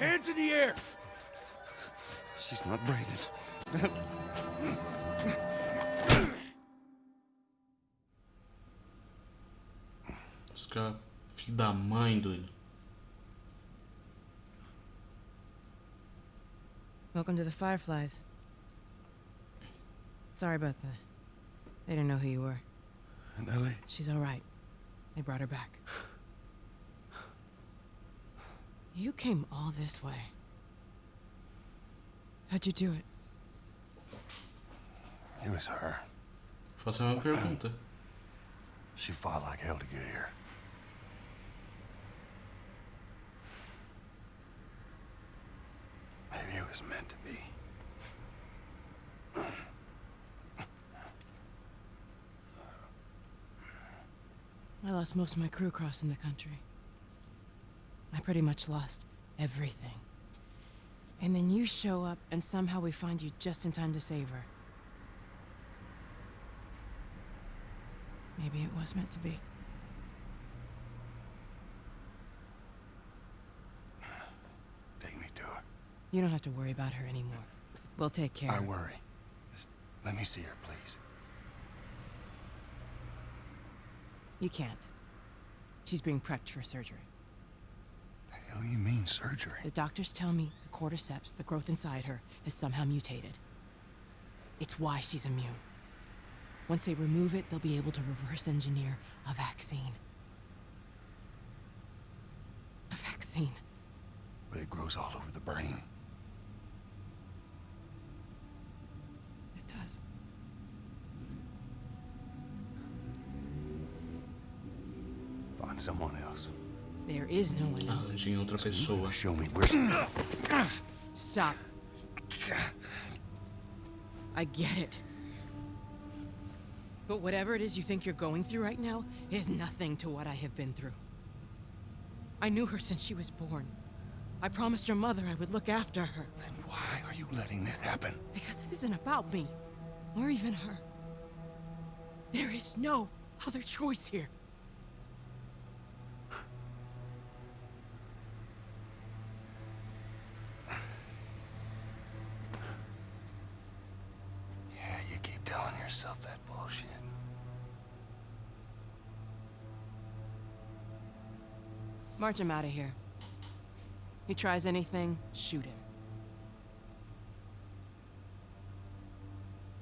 Hands in the air! She's not breathing. Os caras, filho da mãe, doido. Welcome to the Fireflies. Sorry about that. They didn't know who you were. And Ellie? She's all right. They brought her back. You came all this way. How'd you do it? It was her. Faço a mesma pergunta. She fought like hell to get here. Maybe it was meant to be. I lost most of my crew crossing the country. I pretty much lost everything. And then you show up, and somehow we find you just in time to save her. Maybe it was meant to be. Take me to her. You don't have to worry about her anymore. We'll take care I of her. worry. Just let me see her, please. You can't. She's being prepped for surgery. Hell do you mean surgery? The doctors tell me the cordyceps, the growth inside her, has somehow mutated. It's why she's immune. Once they remove it, they'll be able to reverse engineer a vaccine. A vaccine. But it grows all over the brain. It does. Find someone else. There is no one else. Ah, else. tinha outra pessoa. Show me where she... Stop. I get it. But whatever it is you think you're going through right now is nothing to what I have been through. I knew her since she was born. I promised your mother I would look after her. Then why are you letting this happen? Because this isn't about me, or even her. There is no other choice here. March him out of here. He tries anything, shoot him.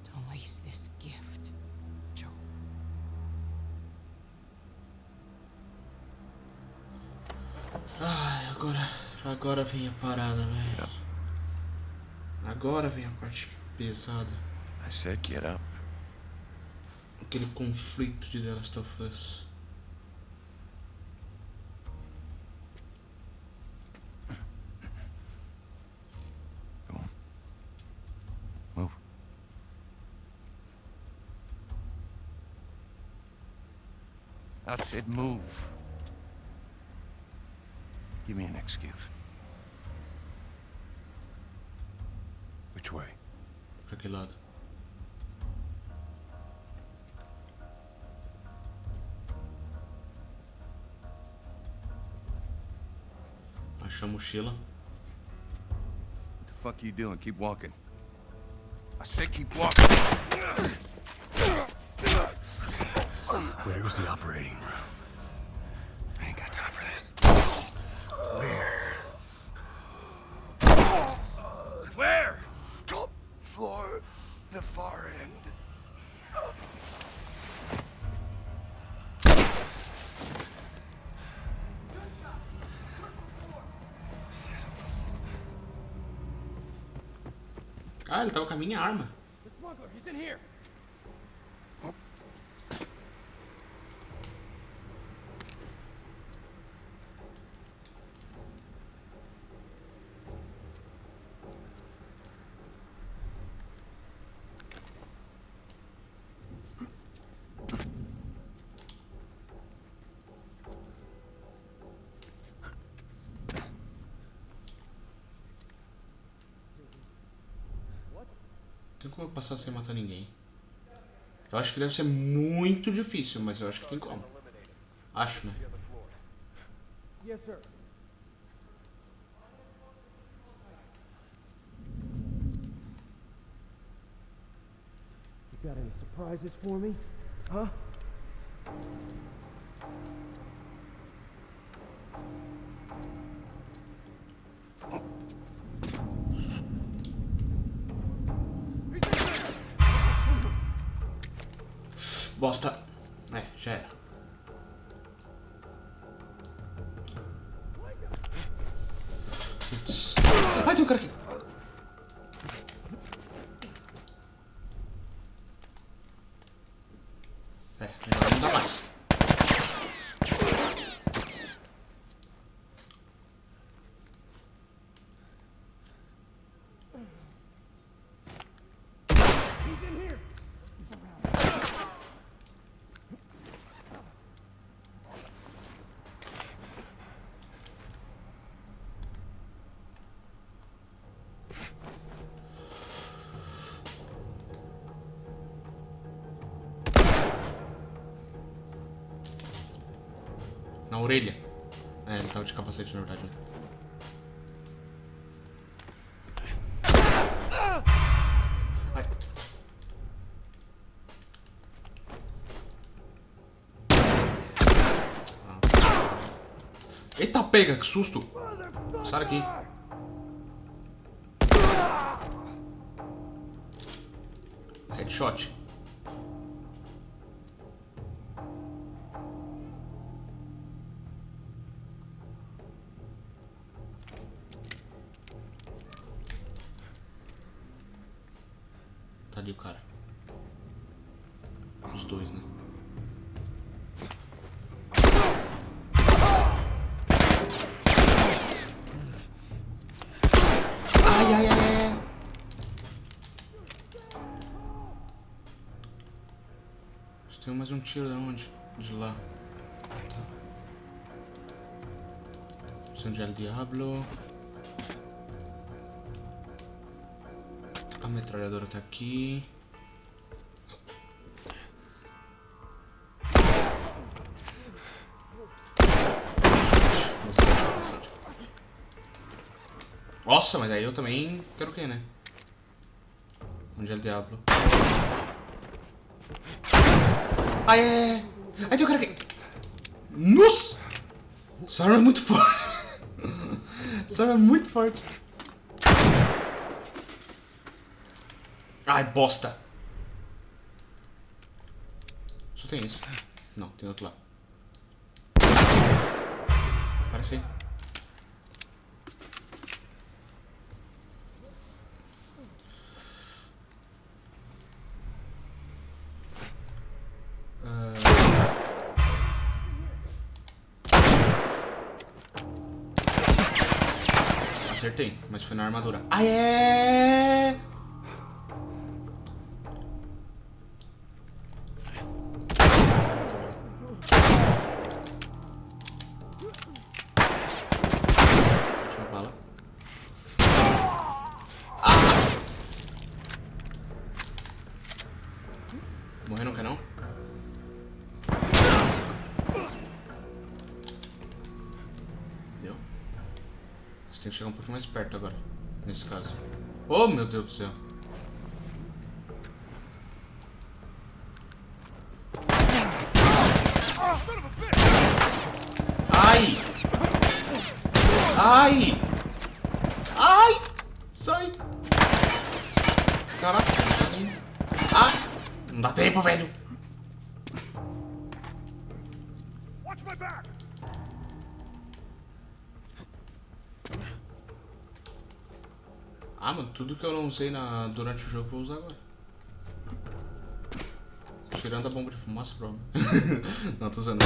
Don't waste this gift, Joe. Ai, agora, agora vem a parada, velho. Agora vem a parte pesada. I said get up. Aquele conflito de The Last of Us. I said move. Give me an excuse. Which way? Pra que lado? Achou a mochila. What the fuck you doing? Keep walking. I said keep walking. Where was the operating room? I ain't got time for this. Where? Where? Top floor, the far end. Ah, ele tava com a minha arma. The smuggler, he's in here! tem como eu passar sem matar ninguém. Eu acho que deve ser muito difícil, mas eu acho que tem como. Acho, né? Yes, sir. You got any surprises for me? Huh? Ai, tem orelha. É, ele tava de capacete, na verdade, né? Ai. Ah. Eita pega, que susto! Sai daqui. Headshot. De onde? De lá. Tá. Missão de El Diablo. A metralhadora tá aqui. Nossa, mas aí eu também quero o quê, né? Onde é o diabo? Ai, ai, ai. Ai, tem o cara aqui. Nossa! Essa arma é muito forte. Essa arma é muito forte. Ai, bosta. Só tem isso. Não, tem outro lá. Acertei, mas foi na armadura. Ah, é! Tem que chegar um pouquinho mais perto agora, nesse caso. Oh, meu Deus do céu. Ai! Ai! Ai! Sai! Caraca, indo. Ah! Não dá tempo, velho! Watch my back! Ah, mano, tudo que eu não usei na, durante o jogo eu vou usar agora. Tirando a bomba de fumaça, provavelmente. não, tô usando.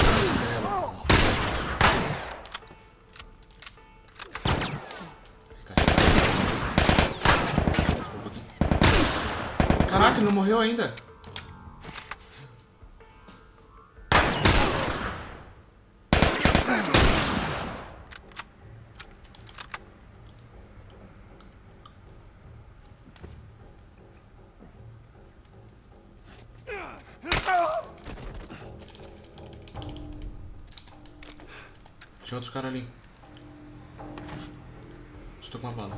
Caraca, ele não morreu ainda. Tinha outros caras ali. Estou com uma bala.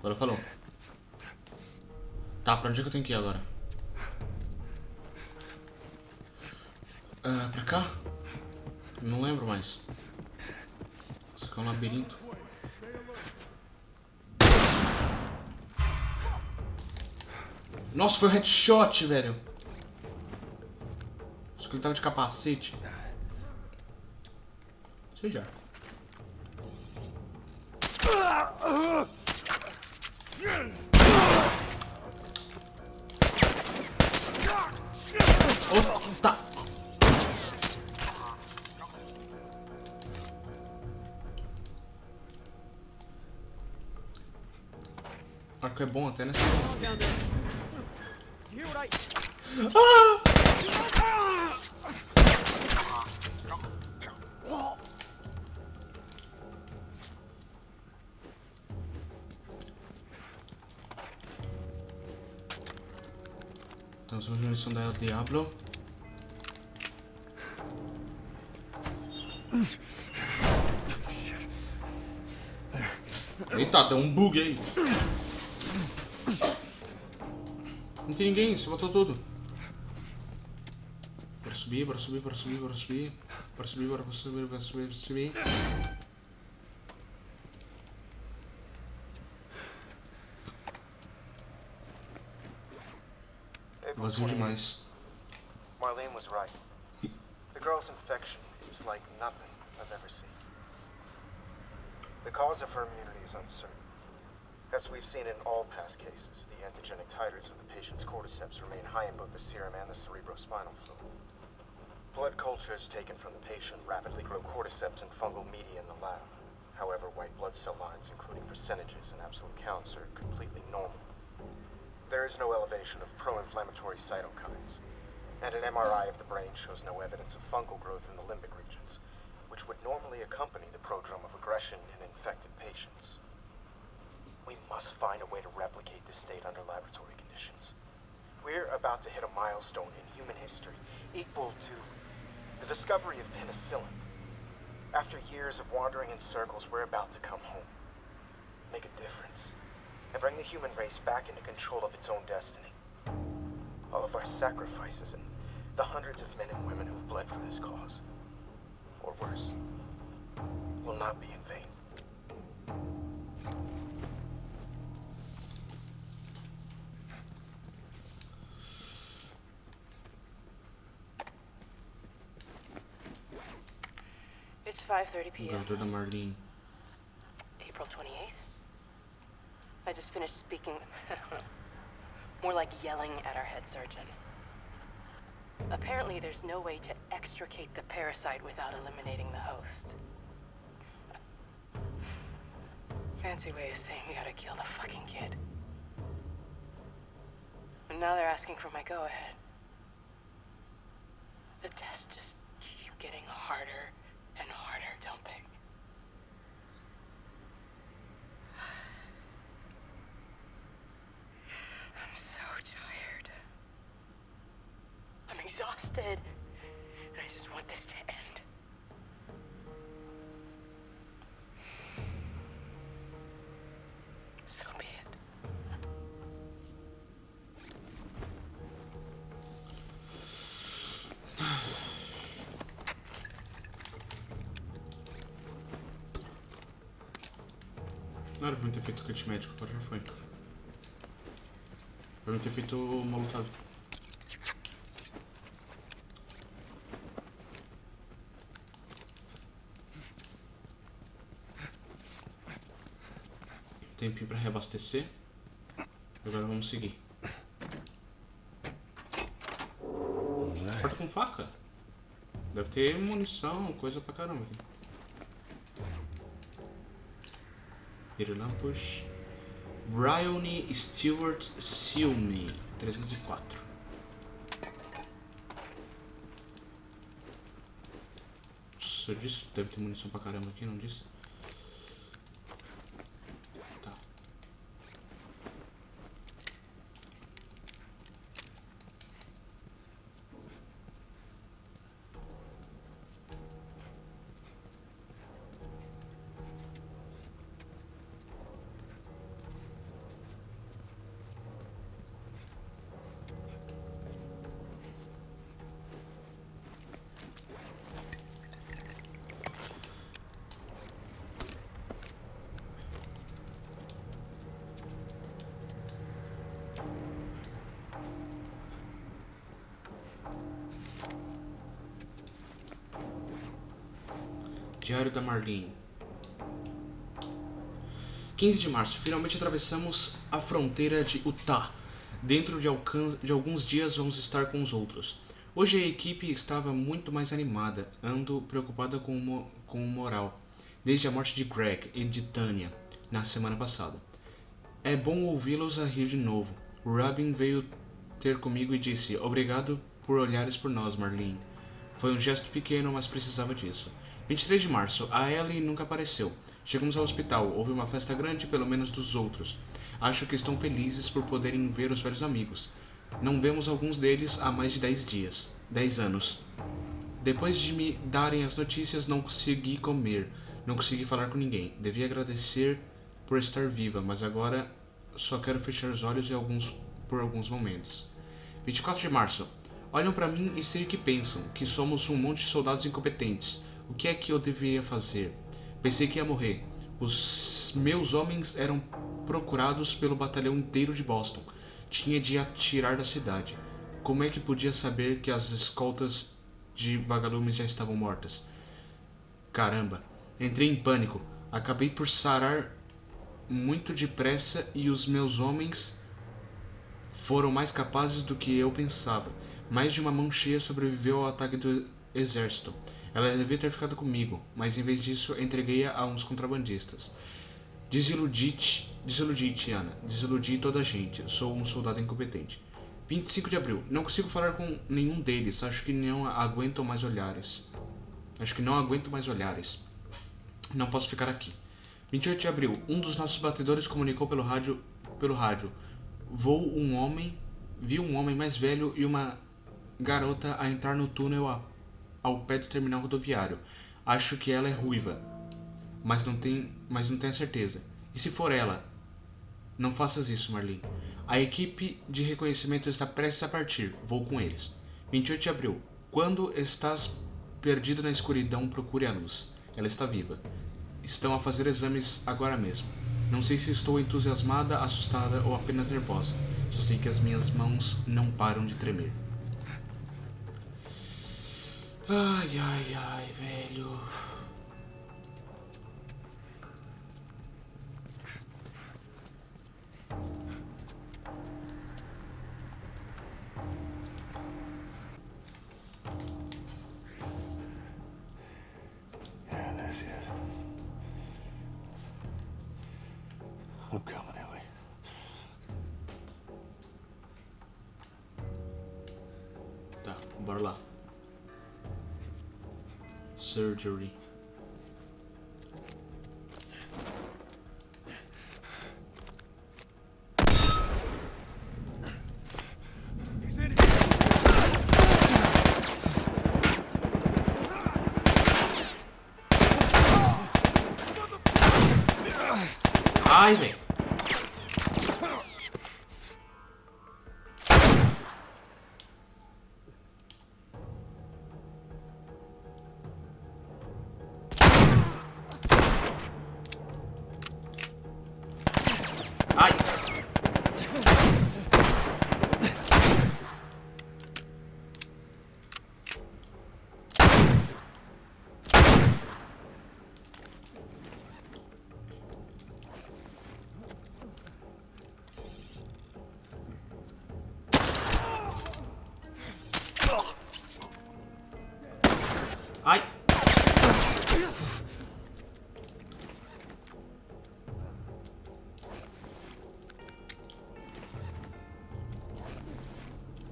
Agora falou. Tá, pra onde é que eu tenho que ir agora? Nossa, foi um headshot, velho. Acho que ele tava de capacete. Seja. Oh, tá. Arco é bom até, né? Down there. You hear what I... Ah! Temos uma munição da El Diablo. Eita, tem um bug aí. Tem ninguém, você matou tudo. Bora subir, bora subir, bora subir, bora subir. Bora subir, bora subir, bora subir, bora subir. Vazio 28th. demais. Marlene was right. The girl's infection is like nothing I've ever seen. The cause of her immunity is uncertain. As we've seen in all past cases, the antigenic titers of the patient's cordyceps remain high in both the serum and the cerebrospinal fluid. Blood cultures taken from the patient rapidly grow cordyceps and fungal media in the lab. However, white blood cell lines, including percentages and absolute counts, are completely normal. There is no elevation of pro-inflammatory cytokines, and an MRI of the brain shows no evidence of fungal growth in the limbic regions, which would normally accompany the prodrome of aggression in infected patients. We must find a way to replicate this state under laboratory conditions. We're about to hit a milestone in human history equal to the discovery of penicillin. After years of wandering in circles, we're about to come home, make a difference, and bring the human race back into control of its own destiny. All of our sacrifices and the hundreds of men and women who've bled for this cause, or worse, will not be in vain. It's 5:30 O p.m. gravador da Marlene. April 28th. I just finished speaking. More like yelling at our head surgeon. Apparently, there's no way to extricate the parasite without eliminating the host. Fancy way of saying we gotta kill the fucking kid. And now they're asking for my go ahead. The tests just keep getting harder, Não era pra mim ter feito kit médico, agora já foi. Pra mim ter feito molotov. Tempinho pra reabastecer. Agora vamos seguir. Porta com faca. Deve ter munição, coisa pra caramba aqui. Pirilampus. Bryony Stewart Silme 304. Nossa, eu disse deve ter munição pra caramba aqui, não disse? Diário da Marlene. 15 de março. Finalmente atravessamos a fronteira de Utah. Dentro de, de alguns dias vamos estar com os outros. Hoje a equipe estava muito mais animada. Ando preocupada com o, com o moral. Desde a morte de Greg e de Tanya na semana passada. É bom ouvi-los a rir de novo. Robin veio ter comigo e disse: Obrigado por olhares por nós, Marlene. Foi um gesto pequeno, mas precisava disso. 23 de março. A Ellie nunca apareceu. Chegamos ao hospital. Houve uma festa grande, pelo menos dos outros. Acho que estão felizes por poderem ver os velhos amigos. Não vemos alguns deles há mais de 10 dias. 10 anos. Depois de me darem as notícias, não consegui comer. Não consegui falar com ninguém. Devia agradecer por estar viva, mas agora só quero fechar os olhos alguns, por alguns momentos. 24 de março. Olham para mim e sei o que pensam, que somos um monte de soldados incompetentes. O que é que eu deveria fazer? Pensei que ia morrer. Os meus homens eram procurados pelo batalhão inteiro de Boston. Tinha de atirar da cidade. Como é que podia saber que as escoltas de vagalumes já estavam mortas? Caramba, entrei em pânico. Acabei por sarar muito depressa e os meus homens foram mais capazes do que eu pensava. Mais de uma mão cheia sobreviveu ao ataque do exército. Ela devia ter ficado comigo, mas em vez disso entreguei-a a uns contrabandistas. Desiludi-te, desiludi Ana. Desiludi toda a gente. Sou um soldado incompetente. 25 de abril. Não consigo falar com nenhum deles. Acho que não aguento mais olhares. Acho que não aguento mais olhares. Não posso ficar aqui. 28 de abril. Um dos nossos batedores comunicou pelo rádio, pelo rádio. Vou um homem, vi um homem mais velho e uma garota a entrar no túnel a, ao pé do terminal rodoviário. Acho que ela é ruiva, mas não tem, mas não tenho certeza. E se for ela? Não faças isso, Marlene. A equipe de reconhecimento está prestes a partir. Vou com eles. 28 de abril. Quando estás perdido na escuridão, procure a luz. Ela está viva estão a fazer exames agora mesmo. Não sei se estou entusiasmada, assustada ou apenas nervosa. Só sei que as minhas mãos não param de tremer. Ai, ai, ai, velho. surgery. Ivy.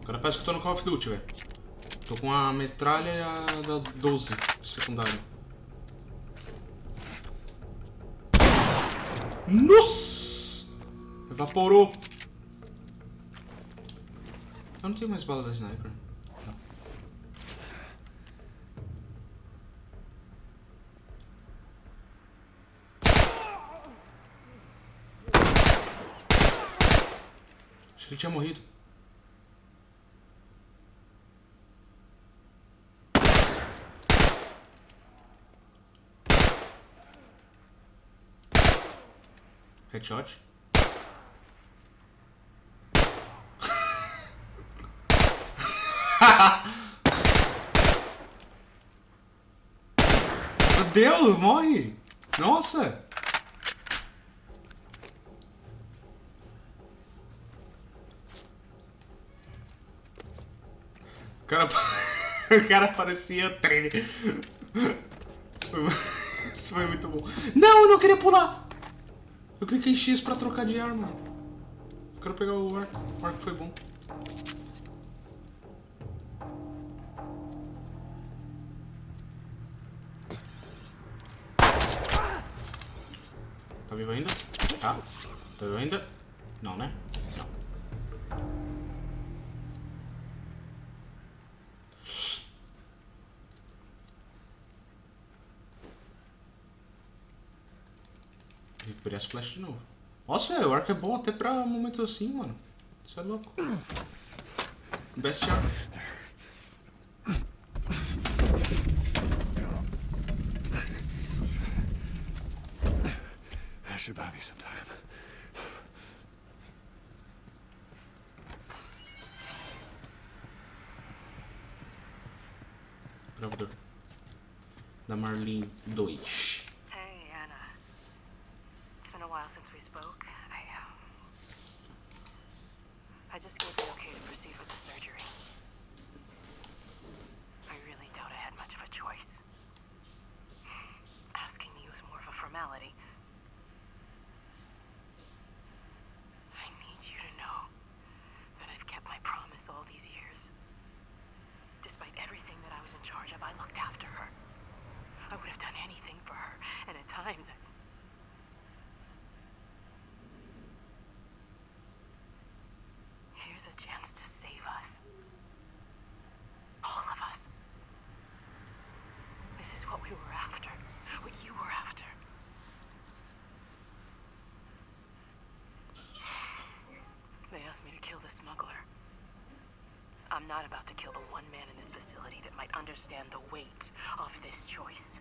Agora parece que eu tô no Call of Duty, velho. Tô com a metralha e a da 12 secundária. Nossa! Evaporou. Eu não tenho mais bala da sniper. Acho que ele tinha morrido. Headshot. Fudeu, morre! Nossa! O cara, o cara parecia o trem. Isso foi muito bom. Não, eu não queria pular! Eu cliquei em X pra trocar de arma. Eu quero pegar o arco. O arco foi bom. Tá vivo ainda? Tá. Tá vivo ainda? Não, né? Recuperei as flechas de novo. Nossa, o arco é bom até pra momento assim, mano. Isso é louco. Best arco. That should buy me some time. Gravador. Da Marlene 2. Not about to kill the one man in this facility that might understand the weight of this choice.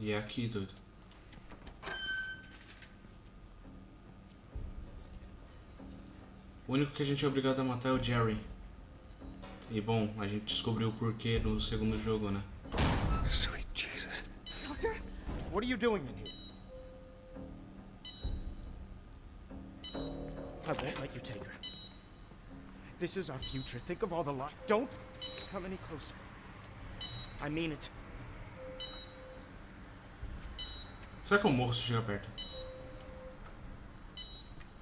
E é aqui, doido. O único que a gente é obrigado a matar é o Jerry. E bom, a gente descobriu o porquê no segundo jogo, né? Sweet Jesus. Doctor? What are you doing in here? I won't let you take her. This is our future. Think of all the lot. Don't come any closer. I mean it. Será que eu morro se chegar perto?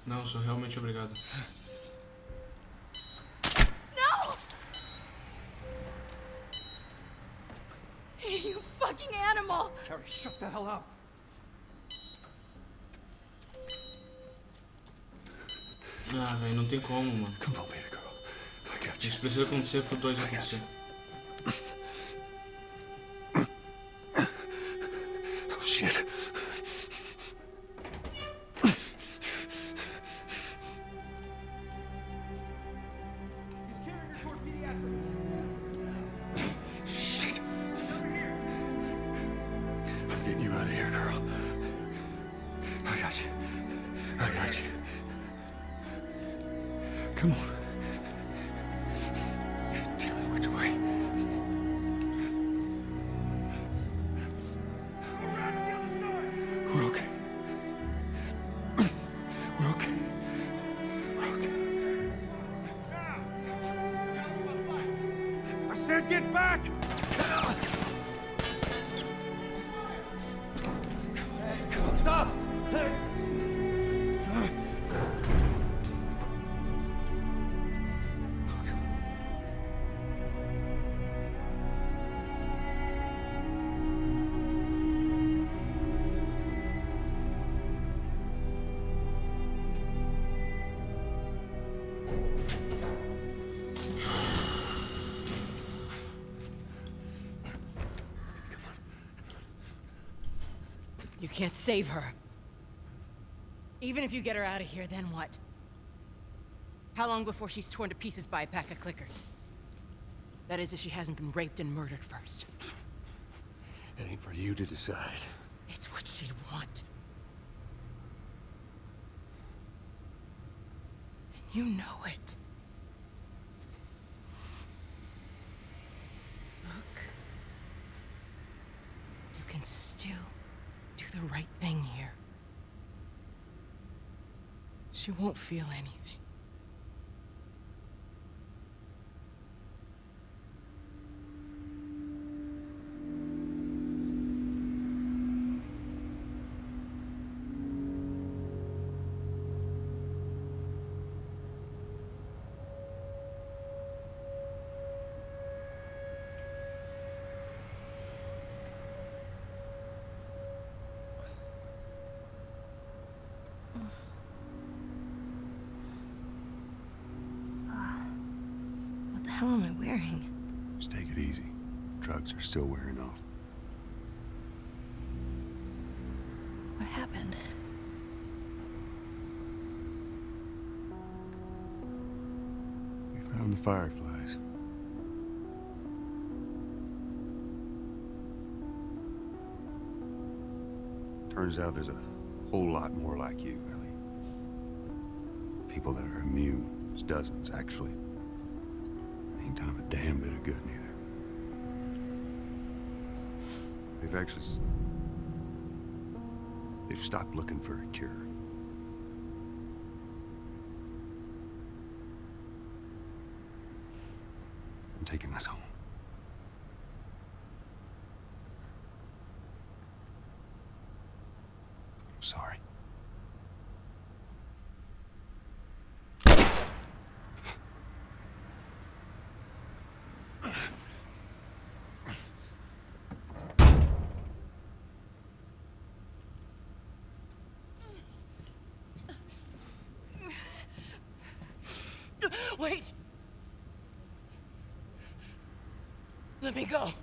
Não, sou realmente obrigado. No! You fucking animal! Carrie, shut the hell up. Ah, velho, não tem como, mano. Come on, baby girl. I got you. Isso precisa acontecer pro 2 acontecer. Said get back! Can't save her. Even if you get her out of here, then what? How long before she's torn to pieces by a pack of clickers? That is, if she hasn't been raped and murdered first. It ain't for you to decide. It's what she'd want. And you know it. Look. You can still do the right thing here. She won't feel anything. What the hell am I wearing? Just take it easy. Drugs are still wearing off. What happened? We found the fireflies. Turns out there's a whole lot more like you, Ellie. People that are immune. There's dozens, actually. Ain't done a damn bit of good, neither. They've actually... They've stopped looking for a cure. I'm taking this home. I'm sorry. Wait! Let me go.